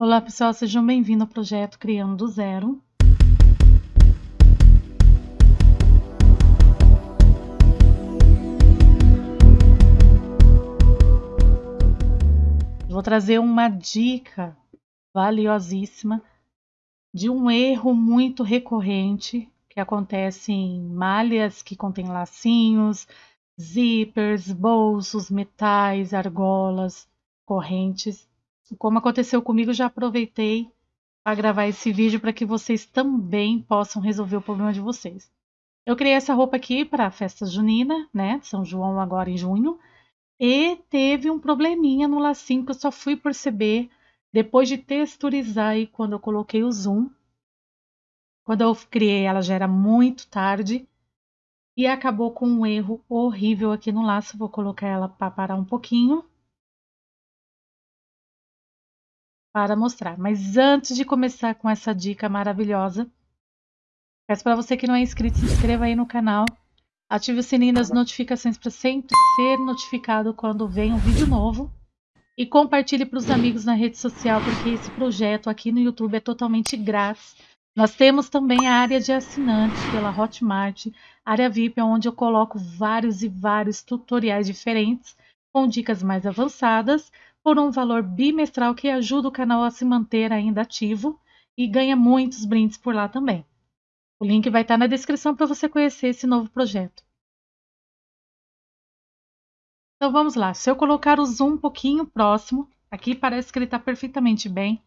Olá pessoal, sejam bem-vindos ao projeto Criando do Zero. Vou trazer uma dica valiosíssima de um erro muito recorrente que acontece em malhas que contêm lacinhos, zippers, bolsos, metais, argolas, correntes. Como aconteceu comigo, já aproveitei para gravar esse vídeo para que vocês também possam resolver o problema de vocês. Eu criei essa roupa aqui para a festa junina, né? São João agora em junho. E teve um probleminha no lacinho que eu só fui perceber depois de texturizar e quando eu coloquei o zoom. Quando eu criei ela já era muito tarde e acabou com um erro horrível aqui no laço. Vou colocar ela para parar um pouquinho. Para mostrar. Mas antes de começar com essa dica maravilhosa, peço para você que não é inscrito, se inscreva aí no canal. Ative o sininho das notificações para sempre ser notificado quando vem um vídeo novo. E compartilhe para os amigos na rede social, porque esse projeto aqui no YouTube é totalmente grátis. Nós temos também a área de assinantes pela Hotmart, área VIP, onde eu coloco vários e vários tutoriais diferentes, com dicas mais avançadas, por um valor bimestral que ajuda o canal a se manter ainda ativo e ganha muitos brindes por lá também. O link vai estar na descrição para você conhecer esse novo projeto. Então vamos lá. Se eu colocar o zoom um pouquinho próximo, aqui parece que ele está perfeitamente bem,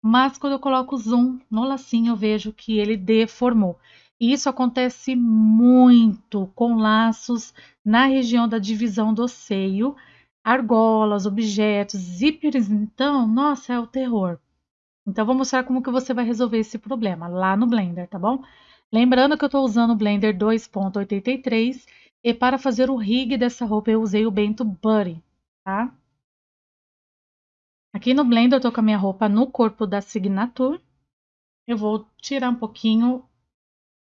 mas quando eu coloco o zoom no lacinho eu vejo que ele deformou. E isso acontece muito com laços na região da divisão do seio, argolas, objetos, zíperes, então, nossa, é o terror. Então, vou mostrar como que você vai resolver esse problema lá no Blender, tá bom? Lembrando que eu estou usando o Blender 2.83 e para fazer o rig dessa roupa eu usei o Bento Buddy, tá? Aqui no Blender eu estou com a minha roupa no corpo da Signature. Eu vou tirar um pouquinho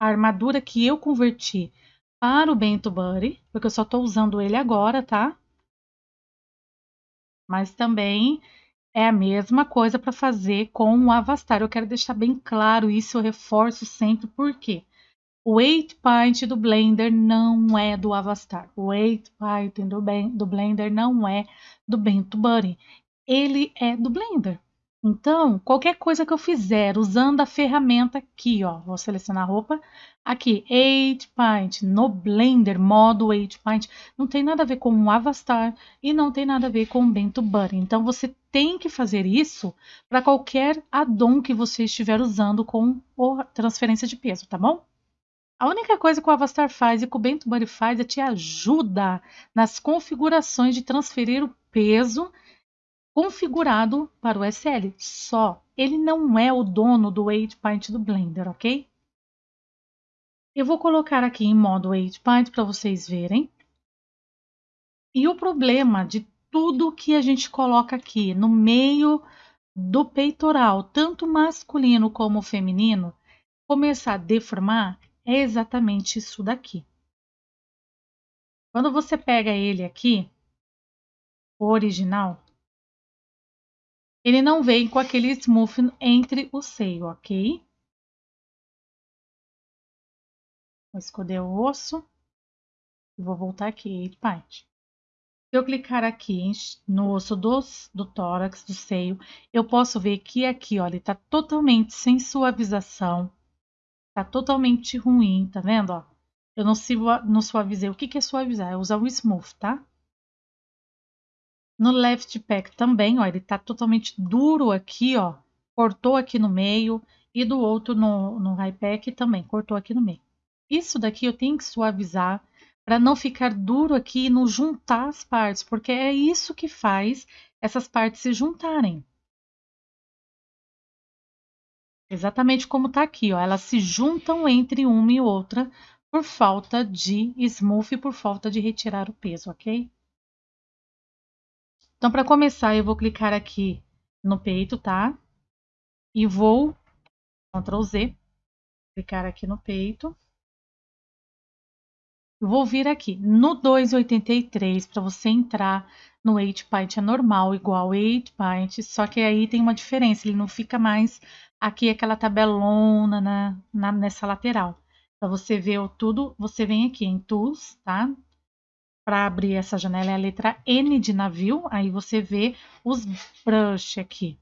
a armadura que eu converti para o Bento Buddy, porque eu só estou usando ele agora, tá? Mas também é a mesma coisa para fazer com o Avastar. Eu quero deixar bem claro isso, eu reforço sempre, porque o 8 Paint do Blender não é do Avastar. O 8 Paint do, do Blender não é do Bento Buddy. Ele é do Blender. Então, qualquer coisa que eu fizer usando a ferramenta aqui, ó, vou selecionar a roupa, aqui, 8 Paint, no Blender, modo 8 Paint, não tem nada a ver com o Avastar e não tem nada a ver com o Bento Buddy. Então, você tem que fazer isso para qualquer addon que você estiver usando com transferência de peso, tá bom? A única coisa que o Avastar faz e que o Bento Buddy faz é te ajuda nas configurações de transferir o peso configurado para o SL. Só. Ele não é o dono do 8 do Blender, ok? Eu vou colocar aqui em modo 8 para vocês verem. E o problema de tudo que a gente coloca aqui no meio do peitoral, tanto masculino como feminino, começar a deformar é exatamente isso daqui. Quando você pega ele aqui, o original, ele não vem com aquele smooth entre o seio, ok? Vou escolher o osso. Vou voltar aqui, parte. Se eu clicar aqui no osso dos, do tórax, do seio, eu posso ver que aqui, olha, ele tá totalmente sem suavização. Tá totalmente ruim, tá vendo, ó? Eu não, não suavizei. O que, que é suavizar? É usar o smooth, tá? No left pack também, ó, ele tá totalmente duro aqui, ó. Cortou aqui no meio. E do outro no, no high pack também, cortou aqui no meio. Isso daqui eu tenho que suavizar para não ficar duro aqui e não juntar as partes, porque é isso que faz essas partes se juntarem. Exatamente como tá aqui, ó. Elas se juntam entre uma e outra por falta de smooth por falta de retirar o peso, ok? Então, para começar, eu vou clicar aqui no peito, tá? E vou, Ctrl Z, clicar aqui no peito. Vou vir aqui no 2,83 para você entrar No 8 Paint é normal, igual 8 Paint, só que aí tem uma diferença, ele não fica mais aqui aquela tabelona na, na, nessa lateral. Para você ver tudo, você vem aqui em Tools, tá? Para abrir essa janela é a letra N de navio, aí você vê os brush aqui.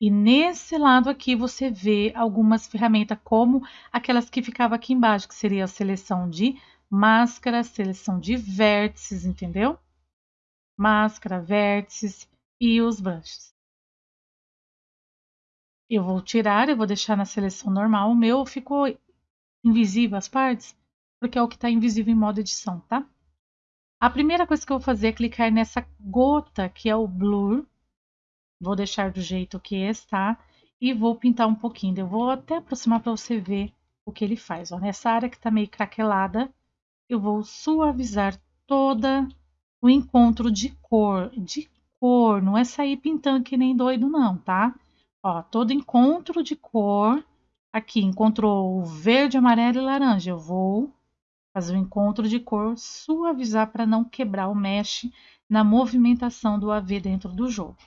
E nesse lado aqui você vê algumas ferramentas, como aquelas que ficavam aqui embaixo, que seria a seleção de máscara, seleção de vértices, entendeu? Máscara, vértices e os brushes. Eu vou tirar, eu vou deixar na seleção normal. O meu ficou invisível as partes, porque é o que está invisível em modo edição, tá? A primeira coisa que eu vou fazer é clicar nessa gota, que é o blur, Vou deixar do jeito que está e vou pintar um pouquinho. Eu vou até aproximar para você ver o que ele faz. Ó, nessa área que está meio craquelada, eu vou suavizar toda o encontro de cor. De cor, não é sair pintando que nem doido não, tá? Ó, todo encontro de cor. Aqui, encontrou verde, amarelo e laranja. Eu vou fazer o encontro de cor, suavizar para não quebrar o mesh na movimentação do AV dentro do jogo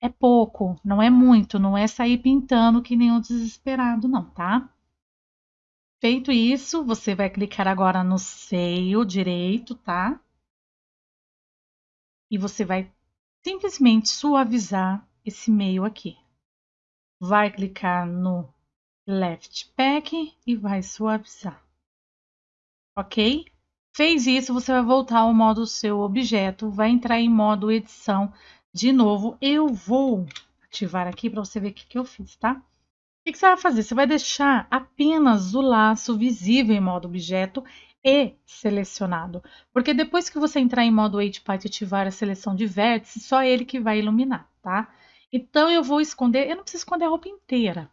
é pouco, não é muito, não é sair pintando que nem um desesperado, não, tá? Feito isso, você vai clicar agora no seio direito, tá? E você vai simplesmente suavizar esse meio aqui. Vai clicar no left pack e vai suavizar. Ok? Fez isso, você vai voltar ao modo seu objeto, vai entrar em modo edição de novo, eu vou ativar aqui para você ver o que, que eu fiz, tá? O que, que você vai fazer? Você vai deixar apenas o laço visível em modo objeto e selecionado. Porque depois que você entrar em modo Paint e ativar a seleção de vértices, só ele que vai iluminar, tá? Então, eu vou esconder, eu não preciso esconder a roupa inteira.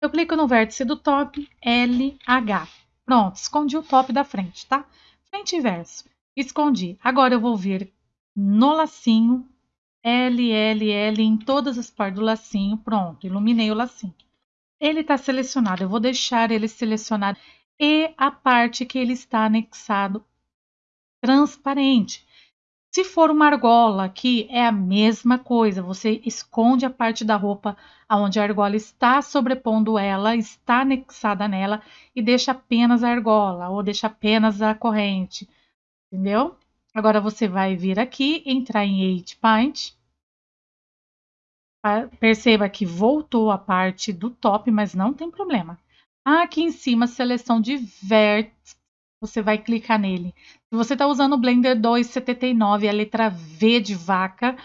Eu clico no vértice do top, LH. Pronto, escondi o top da frente, tá? Frente e verso. Escondi. Agora eu vou vir no lacinho, L, L, L em todas as partes do lacinho, pronto, iluminei o lacinho. Ele está selecionado, eu vou deixar ele selecionado e a parte que ele está anexado transparente. Se for uma argola aqui, é a mesma coisa. Você esconde a parte da roupa onde a argola está sobrepondo ela, está anexada nela e deixa apenas a argola ou deixa apenas a corrente. Entendeu? Agora você vai vir aqui, entrar em 8 Paint. Perceba que voltou a parte do top, mas não tem problema. Aqui em cima, seleção de vértice, você vai clicar nele. Se você está usando o Blender 2.79, a letra V de vaca,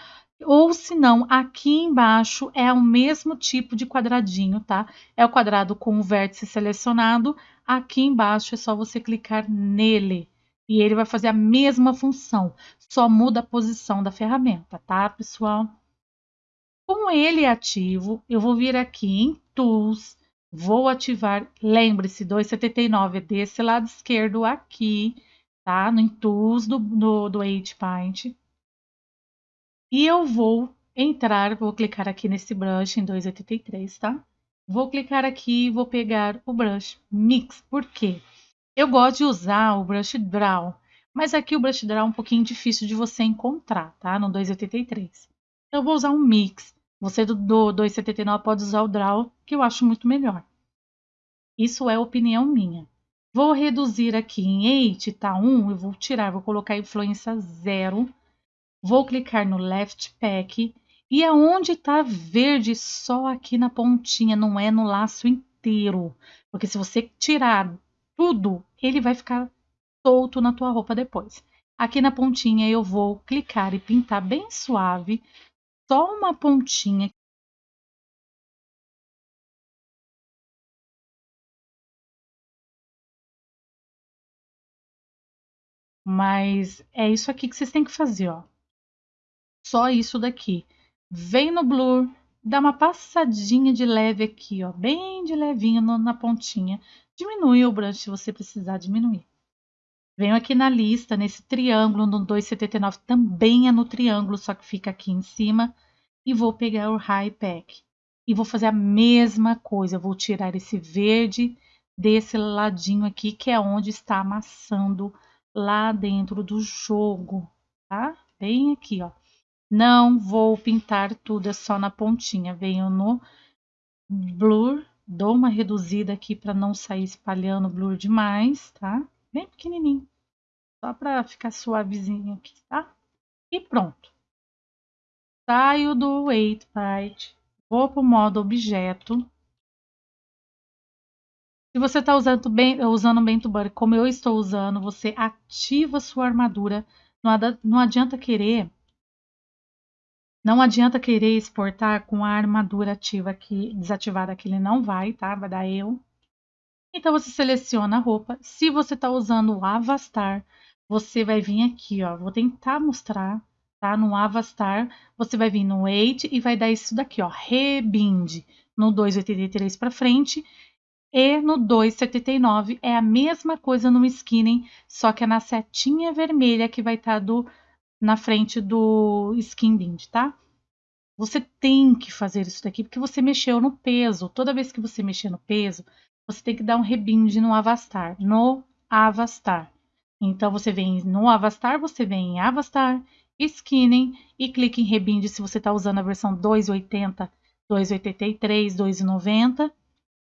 ou se não, aqui embaixo é o mesmo tipo de quadradinho, tá? É o quadrado com o vértice selecionado. Aqui embaixo é só você clicar nele e ele vai fazer a mesma função, só muda a posição da ferramenta, tá, pessoal? Com ele ativo, eu vou vir aqui em Tools, vou ativar, lembre-se, 279 é desse lado esquerdo aqui, tá? No Tools do, do, do Paint. E eu vou entrar, vou clicar aqui nesse brush em 283, tá? Vou clicar aqui e vou pegar o brush Mix, por quê? Eu gosto de usar o Brush Draw, mas aqui o Brush Draw é um pouquinho difícil de você encontrar, tá? No 283. Eu vou usar um mix. Você do, do 279 pode usar o Draw, que eu acho muito melhor. Isso é opinião minha. Vou reduzir aqui em 8, tá 1, eu vou tirar, vou colocar influência 0. Vou clicar no Left Pack. E aonde está verde, só aqui na pontinha, não é no laço inteiro. Porque se você tirar tudo, ele vai ficar solto na tua roupa depois. Aqui na pontinha eu vou clicar e pintar bem suave, só uma pontinha. Mas é isso aqui que vocês têm que fazer, ó. Só isso daqui. Vem no blur, dá uma passadinha de leve aqui, ó, bem de levinho na pontinha. Diminui o brush se você precisar diminuir. Venho aqui na lista, nesse triângulo no 279, também é no triângulo, só que fica aqui em cima. E vou pegar o High Pack. E vou fazer a mesma coisa, vou tirar esse verde desse ladinho aqui, que é onde está amassando lá dentro do jogo, tá? Bem aqui, ó. Não vou pintar tudo, é só na pontinha. Venho no blur, dou uma reduzida aqui para não sair espalhando blur demais, tá? Bem pequenininho, só para ficar suavezinho aqui, tá? E pronto. Saio do Weight Part, vou para o modo objeto. Se você está usando bem, usando Bento Buddy como eu estou usando, você ativa sua armadura. Não adianta querer não adianta querer exportar com a armadura ativa aqui, desativada que ele não vai, tá? Vai dar eu. Então você seleciona a roupa. Se você está usando o Avastar, você vai vir aqui, ó. Vou tentar mostrar, tá? No Avastar, você vai vir no Weight e vai dar isso daqui, ó. Rebind no 2,83 para frente e no 2,79 é a mesma coisa no skinning, só que é na setinha vermelha que vai estar tá na frente do skin bind, tá? Você tem que fazer isso daqui porque você mexeu no peso. Toda vez que você mexer no peso, você tem que dar um rebind no Avastar, no Avastar. Então você vem no Avastar, você vem em Avastar, Skinning e clique em rebind se você está usando a versão 280, 283, 290.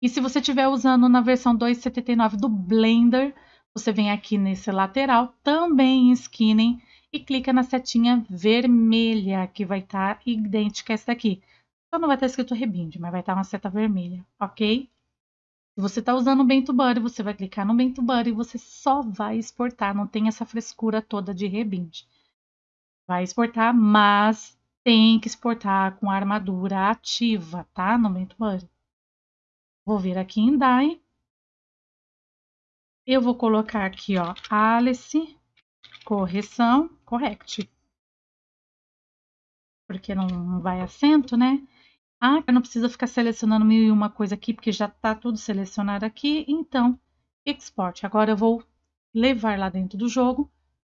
E se você estiver usando na versão 279 do Blender, você vem aqui nesse lateral, também em Skinning e clica na setinha vermelha, que vai estar tá idêntica a essa daqui. Só não vai estar tá escrito Rebind, mas vai estar tá uma seta vermelha, ok? Se você está usando o Bento Buddy, você vai clicar no Bento Buddy e você só vai exportar, não tem essa frescura toda de Rebind. Vai exportar, mas tem que exportar com armadura ativa, tá? No Bento Buddy. Vou vir aqui em DAI. Eu vou colocar aqui, ó, Alice correção, correct. Porque não vai acento, né? Ah, não precisa ficar selecionando mil e uma coisa aqui, porque já está tudo selecionado aqui. Então, export. Agora eu vou levar lá dentro do jogo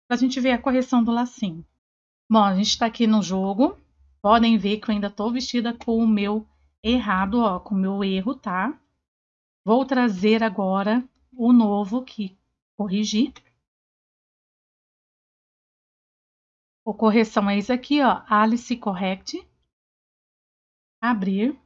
para a gente ver a correção do lacinho. Bom, a gente está aqui no jogo. Podem ver que eu ainda estou vestida com o meu errado, ó, com o meu erro, tá? Vou trazer agora o novo que corrigi. O correção é isso aqui, ó, Alice Correct. Abrir.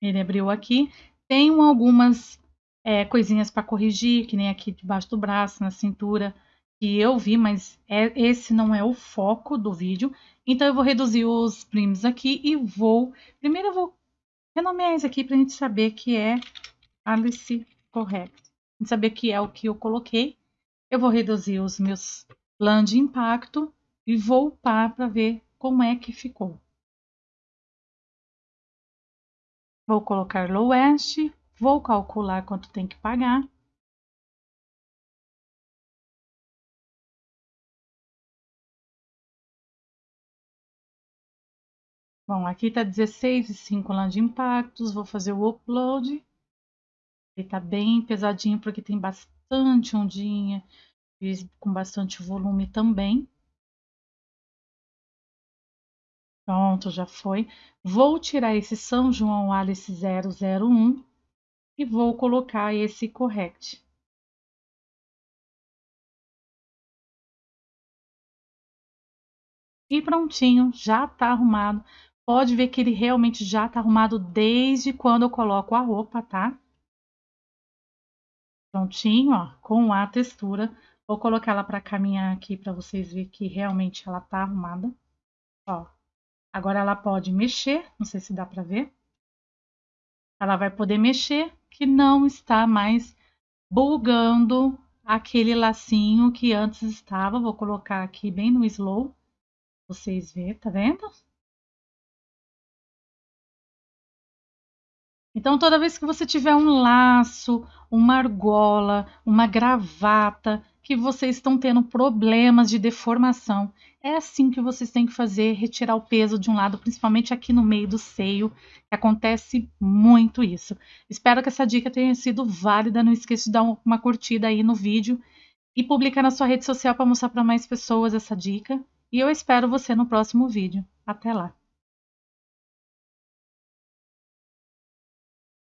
Ele abriu aqui. Tenho algumas é, coisinhas para corrigir, que nem aqui debaixo do braço, na cintura, que eu vi, mas é, esse não é o foco do vídeo. Então, eu vou reduzir os primes aqui e vou... Primeiro, eu vou renomear isso aqui para a gente saber que é Alice Correct. Saber que é o que eu coloquei. Eu vou reduzir os meus planos de impacto e voltar para ver como é que ficou. Vou colocar lowest, vou calcular quanto tem que pagar. Bom, aqui está 16,5 lá de impactos. Vou fazer o upload. Ele está bem pesadinho porque tem bastante ondinha. Fiz com bastante volume também. Pronto, já foi. Vou tirar esse São João Alice 001 e vou colocar esse correct. E prontinho, já está arrumado pode ver que ele realmente já está arrumado desde quando eu coloco a roupa, tá? Prontinho, ó, com a textura. Vou colocar ela para caminhar aqui para vocês verem que realmente ela tá arrumada. Ó, agora ela pode mexer, não sei se dá para ver. Ela vai poder mexer, que não está mais bugando aquele lacinho que antes estava. Vou colocar aqui bem no slow, vocês verem, tá vendo? Então, toda vez que você tiver um laço, uma argola, uma gravata, que vocês estão tendo problemas de deformação, é assim que vocês têm que fazer, retirar o peso de um lado, principalmente aqui no meio do seio, acontece muito isso. Espero que essa dica tenha sido válida, não esqueça de dar uma curtida aí no vídeo e publicar na sua rede social para mostrar para mais pessoas essa dica. E eu espero você no próximo vídeo. Até lá!